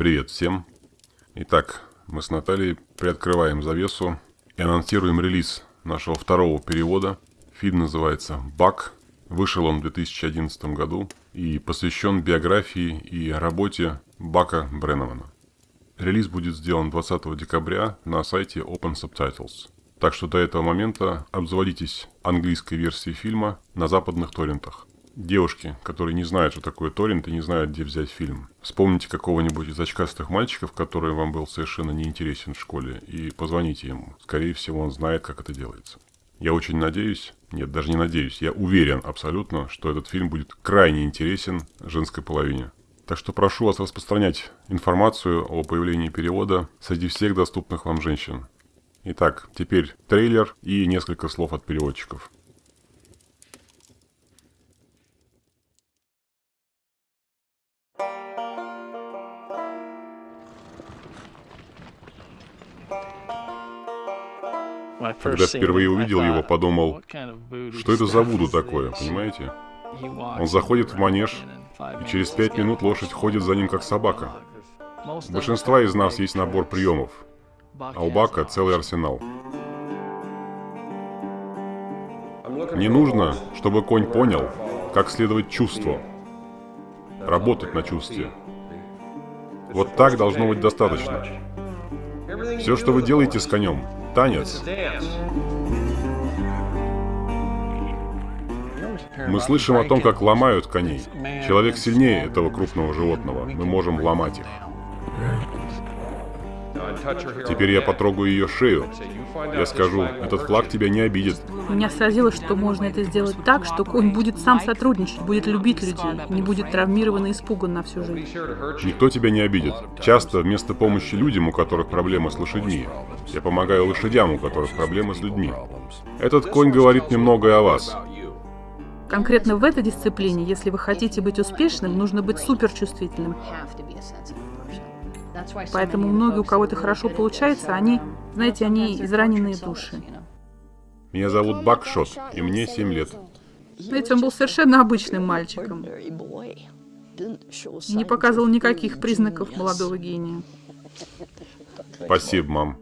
Привет всем. Итак, мы с Натальей приоткрываем завесу и анонсируем релиз нашего второго перевода. Фильм называется «Бак». Вышел он в 2011 году и посвящен биографии и работе Бака Бреннемана. Релиз будет сделан 20 декабря на сайте Open Subtitles. Так что до этого момента обзаводитесь английской версией фильма на западных торрентах. Девушки, которые не знают, что такое торрент и не знают, где взять фильм. Вспомните какого-нибудь из очкастых мальчиков, который вам был совершенно неинтересен в школе, и позвоните ему. Скорее всего, он знает, как это делается. Я очень надеюсь, нет, даже не надеюсь, я уверен абсолютно, что этот фильм будет крайне интересен женской половине. Так что прошу вас распространять информацию о появлении перевода среди всех доступных вам женщин. Итак, теперь трейлер и несколько слов от переводчиков. Когда впервые увидел его, подумал, что это за Вуду такое, понимаете? Он заходит в манеж, и через пять минут лошадь ходит за ним как собака. У большинства из нас есть набор приемов, а у Бака целый арсенал. Мне нужно, чтобы конь понял, как следовать чувству, работать на чувстве. Вот так должно быть достаточно. Все, что вы делаете с конем, танец. Мы слышим о том, как ломают коней. Человек сильнее этого крупного животного. Мы можем ломать их. Теперь я потрогаю ее шею. Я скажу, этот флаг тебя не обидит. Меня сразило, что можно это сделать так, что конь будет сам сотрудничать, будет любить людей, не будет травмирован и испуган на всю жизнь. Никто тебя не обидит. Часто вместо помощи людям, у которых проблемы с лошадьми, я помогаю лошадям, у которых проблемы с людьми. Этот конь говорит немного о вас. Конкретно в этой дисциплине, если вы хотите быть успешным, нужно быть суперчувствительным. Поэтому многие, у кого это хорошо получается, они, знаете, они израненные души. Меня зовут Бакшот, и мне 7 лет. Знаете, он был совершенно обычным мальчиком. Не показывал никаких признаков молодого гения. Спасибо, мам.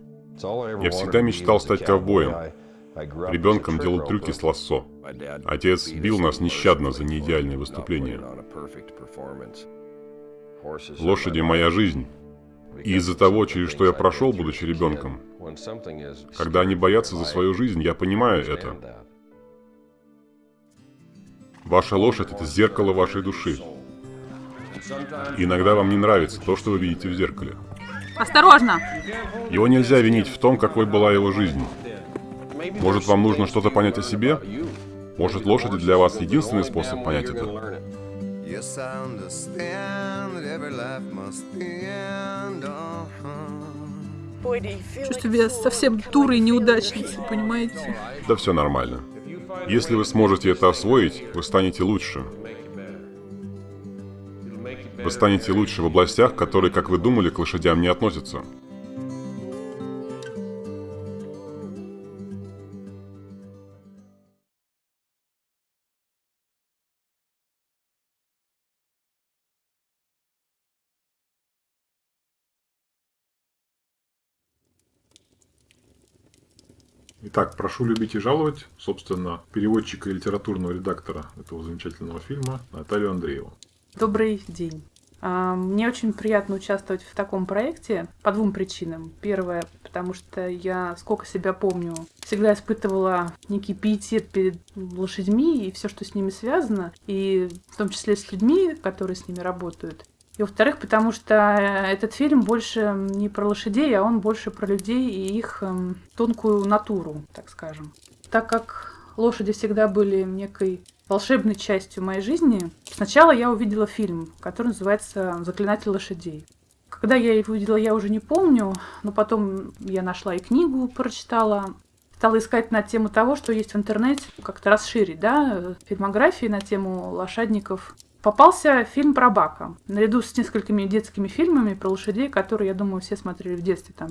Я всегда мечтал стать ковбоем. Ребенком делал трюки с лассо. Отец бил нас нещадно за неидеальные выступления. Лошади – моя жизнь. И из-за того, через что я прошел, будучи ребенком, когда они боятся за свою жизнь, я понимаю это. Ваша лошадь – это зеркало вашей души. И иногда вам не нравится то, что вы видите в зеркале. Осторожно! Его нельзя винить в том, какой была его жизнь. Может, вам нужно что-то понять о себе? Может, лошади для вас единственный способ понять это? Чувствую себя совсем дурой неудачницей, понимаете? Да все нормально. Если вы сможете это освоить, вы станете лучше. Вы станете лучше в областях, которые, как вы думали, к лошадям не относятся. Итак, прошу любить и жаловать, собственно, переводчика и литературного редактора этого замечательного фильма Наталью Андрееву. Добрый день. А, мне очень приятно участвовать в таком проекте по двум причинам. Первое, потому что я, сколько себя помню, всегда испытывала некий пиетет перед лошадьми и все, что с ними связано, и в том числе с людьми, которые с ними работают. И во-вторых, потому что этот фильм больше не про лошадей, а он больше про людей и их эм, тонкую натуру, так скажем. Так как лошади всегда были некой волшебной частью моей жизни, сначала я увидела фильм, который называется «Заклинатель лошадей». Когда я его увидела, я уже не помню, но потом я нашла и книгу, прочитала, стала искать на тему того, что есть в интернете, как-то расширить, да, фильмографии на тему лошадников Попался фильм про Бака, наряду с несколькими детскими фильмами про лошадей, которые, я думаю, все смотрели в детстве, там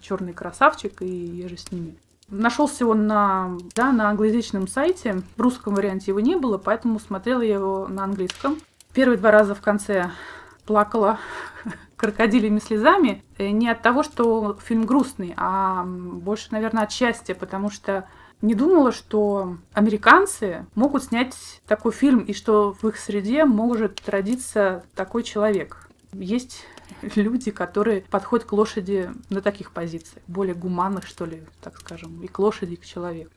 Черный красавчик и я же с ними. Нашелся он на, да, на англоязычном сайте. В русском варианте его не было, поэтому смотрела я его на английском. Первые два раза в конце плакала, крокодилями слезами э, не от того, что фильм грустный, а больше, наверное, от счастья, потому что не думала, что американцы могут снять такой фильм, и что в их среде может родиться такой человек. Есть люди, которые подходят к лошади на таких позициях, более гуманных, что ли, так скажем, и к лошади, и к человеку.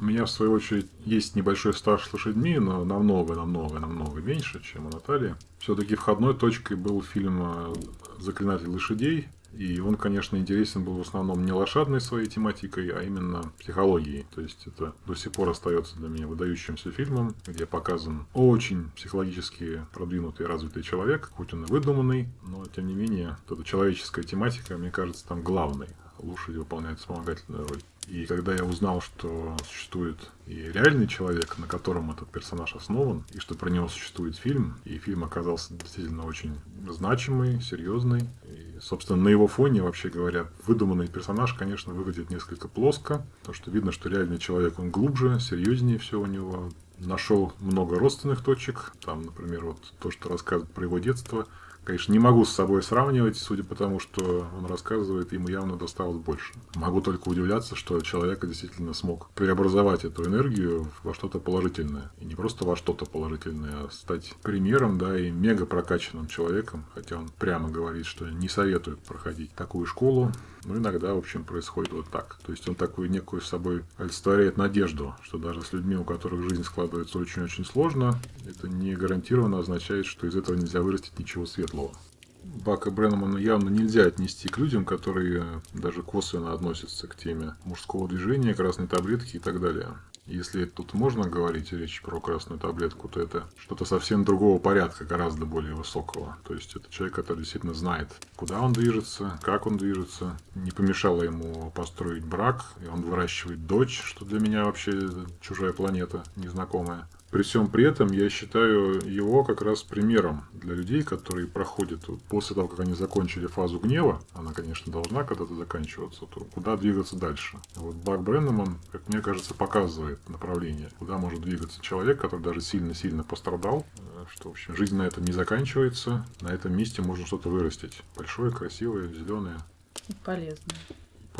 У меня, в свою очередь, есть небольшой стаж с лошадьми, но намного, намного, намного меньше, чем у Натальи. Все-таки входной точкой был фильм «Заклинатель лошадей», и он, конечно, интересен был в основном не лошадной своей тематикой, а именно психологией. То есть это до сих пор остается для меня выдающимся фильмом, где показан очень психологически продвинутый развитый человек, хоть он и выдуманный, но тем не менее, эта человеческая тематика, мне кажется, там главной. Лошади выполняют вспомогательную роль. И когда я узнал, что существует и реальный человек, на котором этот персонаж основан, и что про него существует фильм, и фильм оказался действительно очень значимый, серьезный, и, собственно, на его фоне, вообще говоря, выдуманный персонаж, конечно, выглядит несколько плоско, потому что видно, что реальный человек, он глубже, серьезнее все у него, нашел много родственных точек, там, например, вот то, что рассказывает про его детство, Конечно, не могу с собой сравнивать, судя по тому, что он рассказывает, ему явно досталось больше. Могу только удивляться, что человек действительно смог преобразовать эту энергию во что-то положительное. И не просто во что-то положительное, а стать примером, да, и мега прокачанным человеком. Хотя он прямо говорит, что не советует проходить такую школу. Но иногда, в общем, происходит вот так. То есть он такую некую с собой олицетворяет надежду, что даже с людьми, у которых жизнь складывается очень-очень сложно, это не гарантированно означает, что из этого нельзя вырастить ничего светлого. Бака Бреннамана явно нельзя отнести к людям, которые даже косвенно относятся к теме мужского движения, красной таблетки и так далее. Если тут можно говорить речь про красную таблетку, то это что-то совсем другого порядка, гораздо более высокого. То есть это человек, который действительно знает, куда он движется, как он движется. Не помешало ему построить брак, и он выращивает дочь, что для меня вообще чужая планета, незнакомая. При всем при этом я считаю его как раз примером для людей, которые проходят после того, как они закончили фазу гнева, она, конечно, должна когда-то заканчиваться, то куда двигаться дальше. Вот Бак Бреннеман, как мне кажется, показывает направление, куда может двигаться человек, который даже сильно-сильно пострадал, э, что, в общем, жизнь на этом не заканчивается, на этом месте можно что-то вырастить. Большое, красивое, зеленое. Полезное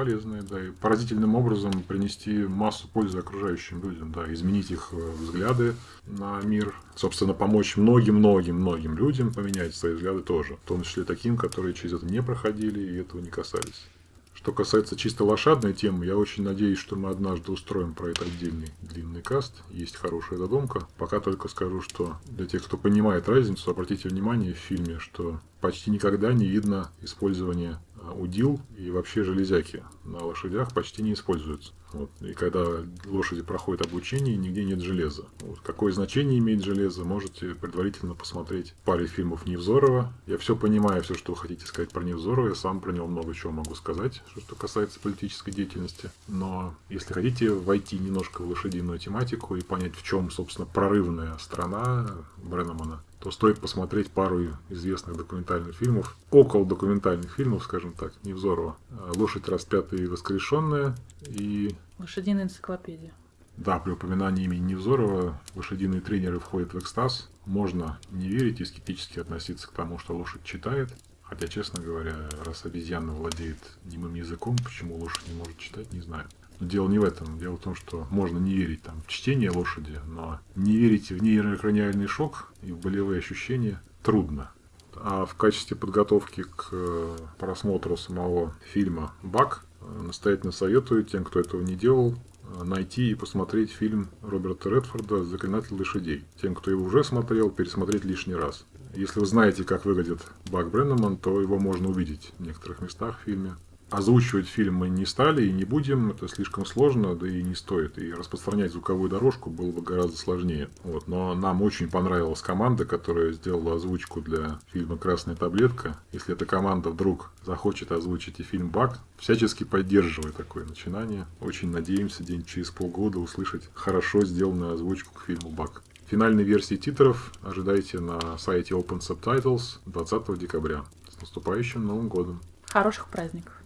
полезные, да, и поразительным образом принести массу пользы окружающим людям, да, изменить их э, взгляды на мир, собственно, помочь многим-многим-многим людям поменять свои взгляды тоже, в том числе таким, которые через это не проходили и этого не касались. Что касается чисто лошадной темы, я очень надеюсь, что мы однажды устроим про это отдельный длинный каст. Есть хорошая задумка. Пока только скажу, что для тех, кто понимает разницу, обратите внимание в фильме, что почти никогда не видно использования удил и вообще железяки на лошадях почти не используются. Вот. И когда лошади проходят обучение, нигде нет железа. Вот. Какое значение имеет железо, можете предварительно посмотреть в паре фильмов Невзорова. Я все понимаю, все, что вы хотите сказать про Невзорова, я сам про него много чего могу сказать, что касается политической деятельности. Но если хотите войти немножко в лошадиную тематику и понять, в чем, собственно, прорывная страна Бреннамана, то стоит посмотреть пару известных документальных фильмов, около документальных фильмов, скажем так, Невзорова. «Лошадь распятая и воскрешенная» и... «Лошадиная энциклопедия». Да, при упоминании имени Невзорова лошадиные тренеры входят в экстаз. Можно не верить и скептически относиться к тому, что лошадь читает. Хотя, честно говоря, раз обезьяна владеет немым языком, почему лошадь не может читать, не знаю. Дело не в этом. Дело в том, что можно не верить там, в чтение лошади, но не верить в нейрокраниальный шок и в болевые ощущения трудно. А в качестве подготовки к э, просмотру самого фильма «Бак» настоятельно советую тем, кто этого не делал, э, найти и посмотреть фильм Роберта Редфорда «Заклинатель лошадей». Тем, кто его уже смотрел, пересмотреть лишний раз. Если вы знаете, как выглядит Бак Бреннеман, то его можно увидеть в некоторых местах в фильме. Озвучивать фильм мы не стали и не будем, это слишком сложно, да и не стоит. И распространять звуковую дорожку было бы гораздо сложнее. Вот. Но нам очень понравилась команда, которая сделала озвучку для фильма «Красная таблетка». Если эта команда вдруг захочет озвучить и фильм «Бак», всячески поддерживая такое начинание. Очень надеемся день через полгода услышать хорошо сделанную озвучку к фильму «Бак». Финальной версии титров ожидайте на сайте Open Subtitles 20 декабря. С наступающим Новым годом! Хороших праздников!